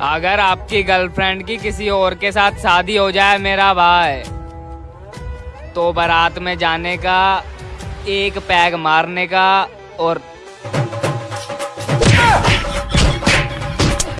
अगर आपकी गर्लफ्रेंड की किसी और के साथ शादी हो जाए मेरा भाई तो बारात में जाने का, एक पैग मारने का और